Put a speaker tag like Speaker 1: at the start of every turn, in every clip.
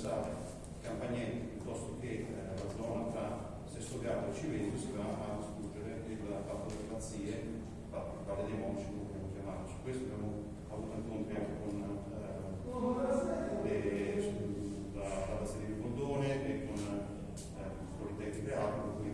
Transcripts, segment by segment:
Speaker 1: interessava Campagnette piuttosto che eh, la zona tra Sesto Garda e Civeto si va a discutere il fatto delle pazzie, il Valle dei Monci, come chiamato. Su questo abbiamo avuto incontri anche con eh, le, la, la Basteria di Bondone e con eh, il Politecnico e altro, per cui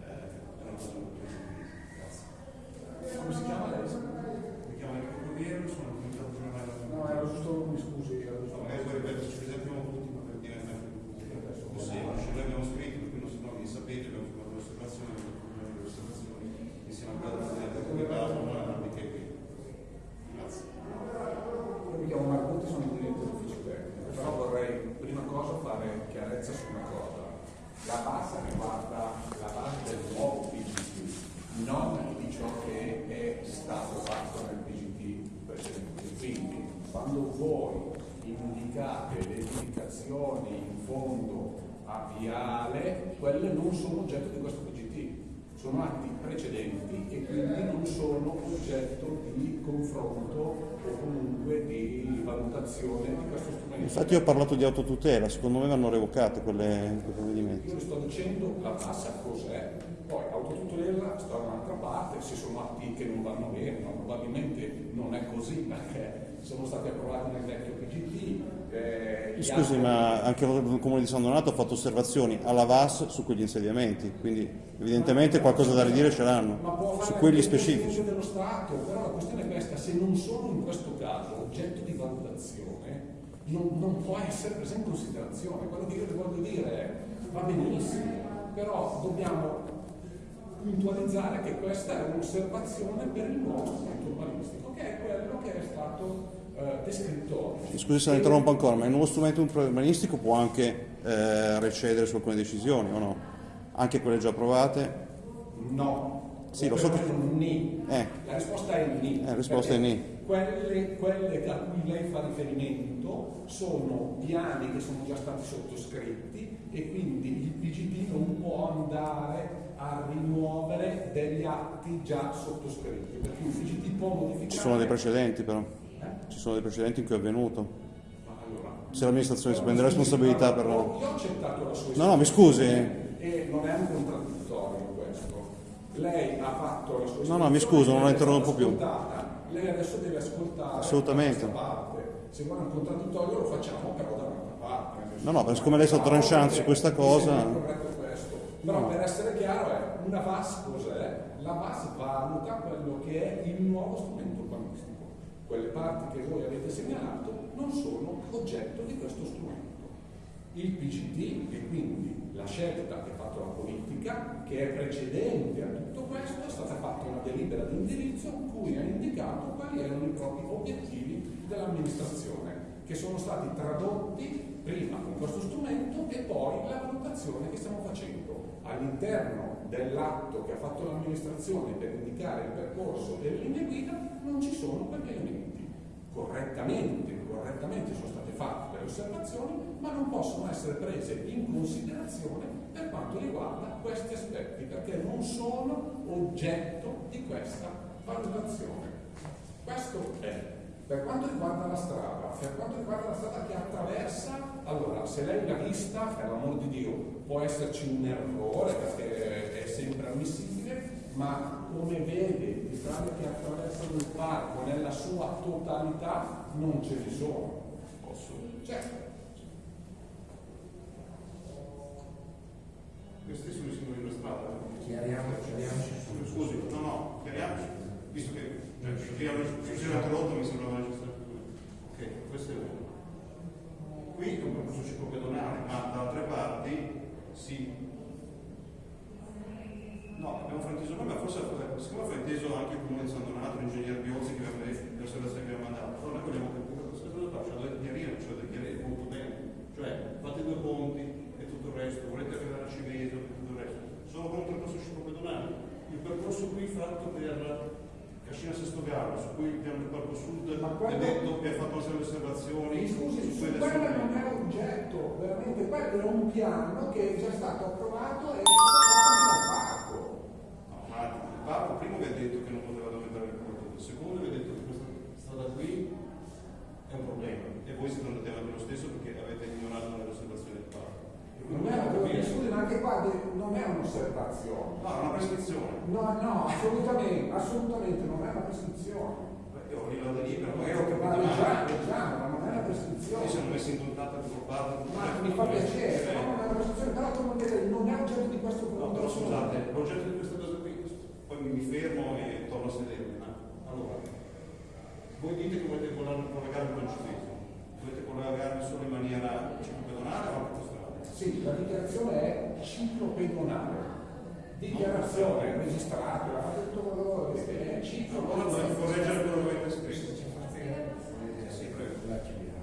Speaker 1: eh, è una cosa molto positiva. Grazie.
Speaker 2: Come si chiama lei?
Speaker 1: Mi chiamo Enrico Corriero, sono il comitato generale della
Speaker 2: No, era giusto, mi scusi, era giusto.
Speaker 1: Magari poi ripeto, ci presentiamo tutti ma per diventare più semplice. Noi abbiamo scritto, per cui non, non vi sapete, abbiamo fatto l'osservazione, abbiamo fatto le osservazioni insieme a quella del Presidente del Comitato, non anche qui. Grazie.
Speaker 2: Io mi chiamo Marcutti, sono il dirigente dell'ufficio tecnico, però vorrei prima cosa fare chiarezza su una cosa. La base riguarda la base del nuovo PGT, non di ciò che è stato fatto nel PGT precedente. Quindi quando voi indicate le indicazioni in fondo a viale, quelle non sono oggetto di questo PGT, sono atti precedenti e quindi non sono oggetto di confronto o comunque di valutazione di questo strumento.
Speaker 3: Infatti io ho parlato di autotutela, secondo me vanno revocate quelle, quei provvedimenti.
Speaker 2: Io sto dicendo la tassa cos'è, poi autotutela sta da un'altra parte, se sono atti che non vanno bene, ma probabilmente non è così perché sono stati approvati nel vecchio PGT. eh,
Speaker 3: Scusi,
Speaker 2: altri-
Speaker 3: ma anche il Comune di San Donato ha fatto osservazioni alla VAS su quegli insediamenti, quindi evidentemente qualcosa da ridire ce l'hanno, su quelli specifici.
Speaker 2: Dello Stato, però la questione è questa, se non sono in questo caso oggetto di valutazione, non, non può essere preso in considerazione. Quello che io le voglio dire è, va benissimo, però dobbiamo puntualizzare che questa è un'osservazione per il nuovo strumento urbanistico, che è quello che è stato eh, descritto.
Speaker 3: Scusi se la interrompo ancora, ma il nuovo strumento urbanistico può anche eh, recedere su alcune decisioni o no? Anche quelle già approvate?
Speaker 2: No.
Speaker 3: Sì, lo so che-
Speaker 2: ni.
Speaker 3: Eh.
Speaker 2: La risposta è ni.
Speaker 3: Eh, la risposta è ni.
Speaker 2: Quelle, quelle a cui lei fa riferimento sono piani che sono già stati sottoscritti e quindi il PGT non può andare a rimuovere degli atti già sottoscritti, perché il PGT può modificare.
Speaker 3: Ci sono dei precedenti però,
Speaker 2: Eh?
Speaker 3: ci sono dei precedenti in cui è avvenuto. Se l'amministrazione si prende
Speaker 2: scusi,
Speaker 3: responsabilità per...
Speaker 2: Io ho accettato la sua
Speaker 3: No, no, mi scusi.
Speaker 2: E non è un. Lei ha fatto la sua
Speaker 3: No, no, mi scuso, non la interrompo più.
Speaker 2: Lei adesso deve ascoltare
Speaker 3: Assolutamente.
Speaker 2: parte. Se vuole un contraddittorio lo facciamo però da un'altra parte.
Speaker 3: No, no, perché siccome lei è stato tranchant su questa cosa-.
Speaker 2: Però
Speaker 3: No.
Speaker 2: per essere chiaro è una VAS cos'è? La VAS valuta quello che è il nuovo strumento urbanistico. Quelle parti che voi avete segnalato non sono oggetto di questo strumento. Il PGT e quindi la scelta che ha fatto la politica, che è precedente a tutto questo, è stata fatta una delibera di indirizzo in cui ha indicato quali erano i propri obiettivi dell'amministrazione, che sono stati tradotti prima con questo strumento e poi la valutazione che stiamo facendo all'interno dell'atto che ha fatto l'amministrazione per indicare il percorso delle linee guida non ci sono quegli elementi. Correttamente, correttamente sono state fatte delle osservazioni, ma non possono essere prese in considerazione per quanto riguarda questi aspetti, perché non sono oggetto di questa valutazione. Questo è. Per quanto riguarda la strada, per quanto riguarda la strada che attraversa, allora se lei l'ha vista, per l'amor di Dio, può esserci un errore perché è sempre ammissibile, ma come vede le strade che attraversano il parco nella sua totalità non ce ne sono. Posso? Certo.
Speaker 1: Queste sono i simboli della strada.
Speaker 4: Chiariamo, chiariamoci su.
Speaker 1: Scusi, no, no, chiariamoci, visto che cioè, perché io si era interrotto mi sembrava necessario. Ok, questo è uno. Qui è un percorso ciclopedonale, ma da altre parti si. No, abbiamo frainteso noi, ma forse siccome ha frainteso anche il comune di San Donato, l'ingegner Biozzi che aveva osservazioni che abbiamo mandato, allora noi vogliamo capire cosa qua, cioè da chiarire, cioè da chiarire molto bene. Cioè, fate due ponti e tutto il resto, volete arrivare a Civeso e tutto il resto. Sono con un percorso ciclopedonale. Il percorso qui fatto per Cascina Sesto Gallo, su cui il piano del Parco Sud
Speaker 2: Ma
Speaker 1: è detto che ha fatto di osservazioni
Speaker 2: scusi,
Speaker 1: su
Speaker 2: quello non è oggetto, veramente, quello era un piano che è già stato approvato e è stato fatto dal parco.
Speaker 1: No, ma il parco primo vi ha detto che non poteva aumentare il corridoio, secondo vi ha detto che questa strada qui è un problema e voi siete andati avanti lo stesso perché avete ignorato le
Speaker 2: anche qua non è un'osservazione.
Speaker 1: No, è una prescrizione.
Speaker 2: No, no, assolutamente, assolutamente non è una prescrizione.
Speaker 1: Io arrivo da libero,
Speaker 2: È
Speaker 1: magari ho capito male.
Speaker 2: leggiamo, leggiamo, ma non è una
Speaker 1: Io
Speaker 2: prescrizione.
Speaker 1: siamo messi in contatto con parte
Speaker 2: Ma mi fa piacere, però non è una prescrizione, però non vedi, non è oggetto di questo
Speaker 1: No, però scusate, l'oggetto di questa cosa qui, poi mi fermo e torno a sedermi. ma- Allora, voi dite che volete collegare il concetto, volete collegarmi solo in maniera ciclopedonale o autostradale?
Speaker 2: Sì, la dichiarazione è ciclopedonale. Dichiarazione registrata, fate tutto quello che è
Speaker 1: Allora
Speaker 2: ciclopedonale.
Speaker 1: vorrei correggere quello che avete scritto. Sì, prego.